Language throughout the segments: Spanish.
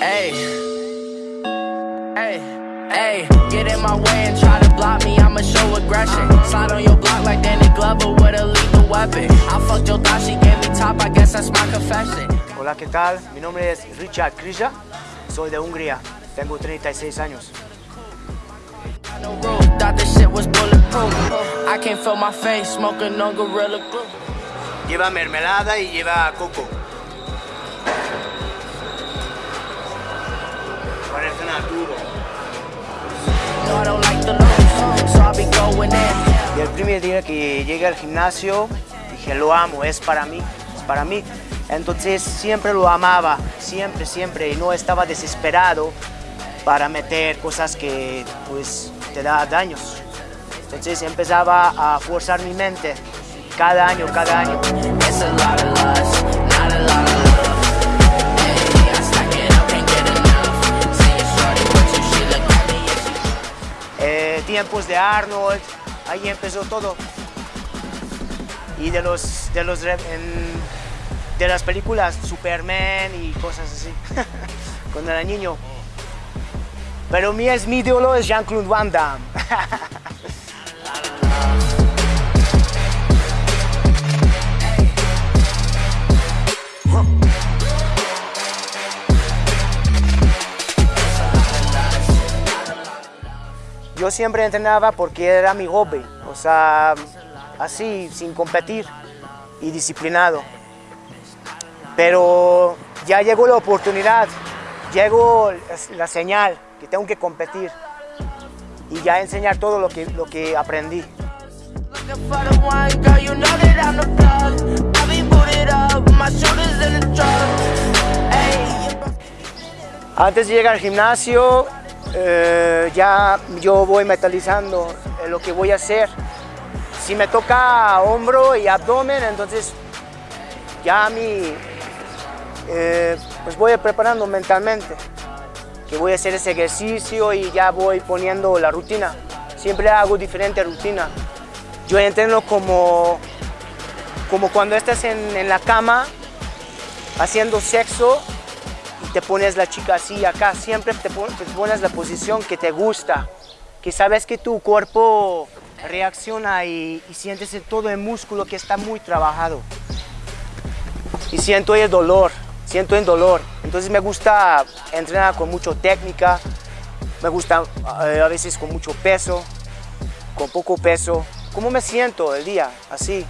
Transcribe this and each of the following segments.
Hey, hey, hey, get in my way and try to block me, I'ma show aggression. Slide on your block like Danny Glover with a lethal weapon. I fucked your thought, she gave me top, I guess that's my confession. Hola, ¿qué tal? Mi nombre es Richard Krija, soy de Hungría, tengo 36 años. No roof, thought this shit was bulletproof. I can't feel my face, smoking on Gorilla Glue. Lleva mermelada y lleva coco. Y el primer día que llegué al gimnasio, dije, lo amo, es para mí, es para mí. Entonces siempre lo amaba, siempre, siempre, y no estaba desesperado para meter cosas que pues te da daños. Entonces empezaba a forzar mi mente cada año, cada año. De Arnold, ahí empezó todo. Y de los de los de las películas Superman y cosas así, cuando era niño. Pero mi es mi ídolo es Jean-Claude Van Damme. Yo siempre entrenaba porque era mi hobby, o sea, así, sin competir y disciplinado. Pero ya llegó la oportunidad, llegó la señal que tengo que competir y ya enseñar todo lo que, lo que aprendí. Antes de llegar al gimnasio, eh, ya yo voy metalizando eh, lo que voy a hacer. Si me toca hombro y abdomen, entonces ya mí, eh, pues voy preparando mentalmente que voy a hacer ese ejercicio y ya voy poniendo la rutina. Siempre hago diferente rutina. Yo entreno como, como cuando estás en, en la cama haciendo sexo y te pones la chica así acá, siempre te, te pones la posición que te gusta, que sabes que tu cuerpo reacciona y, sientes todo el músculo que está muy trabajado. Y siento el dolor, siento el dolor. Entonces me gusta entrenar con mucha técnica, me gusta eh, a veces con mucho peso, con poco peso. ¿Cómo me siento el día? Así.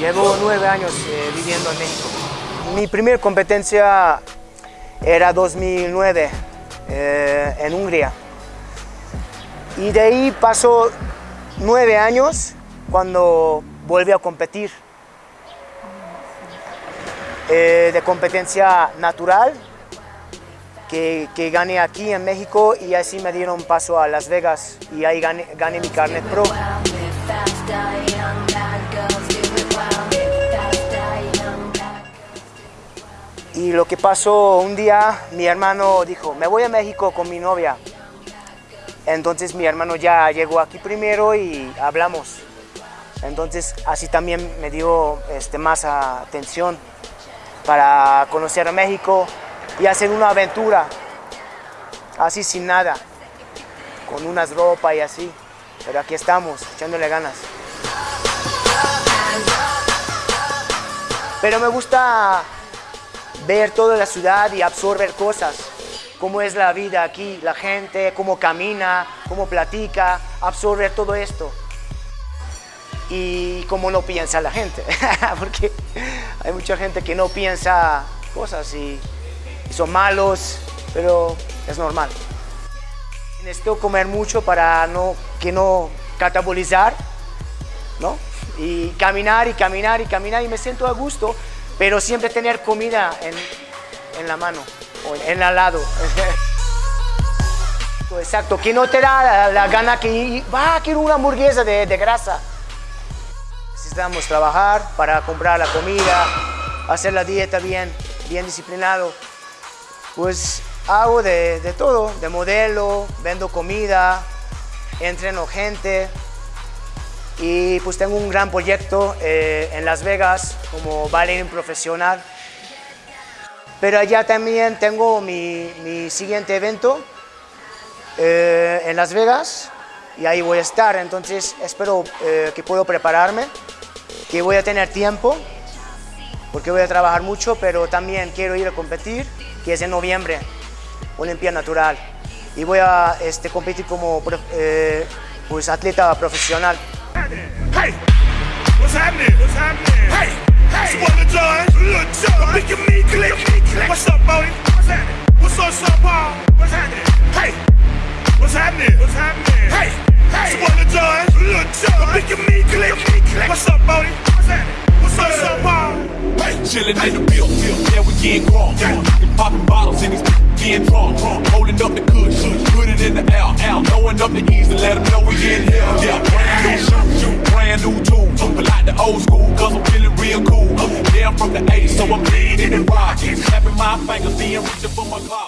Llevo nueve años eh, viviendo en México. Mi primera competencia era 2009 eh, en Hungría. Y de ahí pasó nueve años cuando volví a competir. Eh, de competencia natural que, que gané aquí en México y así me dieron paso a Las Vegas y ahí gané, gané mi carnet pro. Y lo que pasó un día, mi hermano dijo, me voy a México con mi novia. Entonces mi hermano ya llegó aquí primero y hablamos. Entonces así también me dio este, más atención para conocer a México y hacer una aventura, así sin nada, con unas ropas y así. Pero aquí estamos, echándole ganas. Pero me gusta ver toda la ciudad y absorber cosas, cómo es la vida aquí, la gente, cómo camina, cómo platica, absorber todo esto. Y cómo no piensa la gente, porque hay mucha gente que no piensa cosas y, y son malos, pero es normal. Necesito comer mucho para no, que no catabolizar, ¿no? Y caminar y caminar y caminar y me siento a gusto, pero siempre tener comida en, en la mano o en al lado. Exacto, que no te da la, la gana que va, quiero una hamburguesa de, de grasa. Necesitamos trabajar para comprar la comida, hacer la dieta bien, bien disciplinado. Pues hago de, de todo, de modelo, vendo comida, entreno gente y pues tengo un gran proyecto eh, en Las Vegas como bailarín profesional. Pero allá también tengo mi, mi siguiente evento eh, en Las Vegas y ahí voy a estar, entonces espero eh, que puedo prepararme, que voy a tener tiempo porque voy a trabajar mucho, pero también quiero ir a competir, que es en noviembre, Olimpia Natural. Y voy a este, competir como eh, pues, atleta profesional. Hey, what's happening? What's happening? Hey, hey, it's one of John. Look, John. Make me click. What's up, Bodie? What's happening? What's up, Sir Paul? What's happening? Hey, what's happening? What's happening? Hey, hey, it's one of John. Look, John. Make me click. What's up, Bodie? What's happening? What's up, Sir Paul? Hey, Chillin' in the bill, yeah, we getting crunk. And popping bottles and these getting drunk. Holding up the kush, put it in the air, air. Throwing up the east and let them know we in here. Yeah, brand new shoes, brand new tools. But like the old school, cause I'm feeling real cool. Yeah, I'm from the 80s, so I'm bleeding and rocking. Snapping my fingers, being reaching for my clock.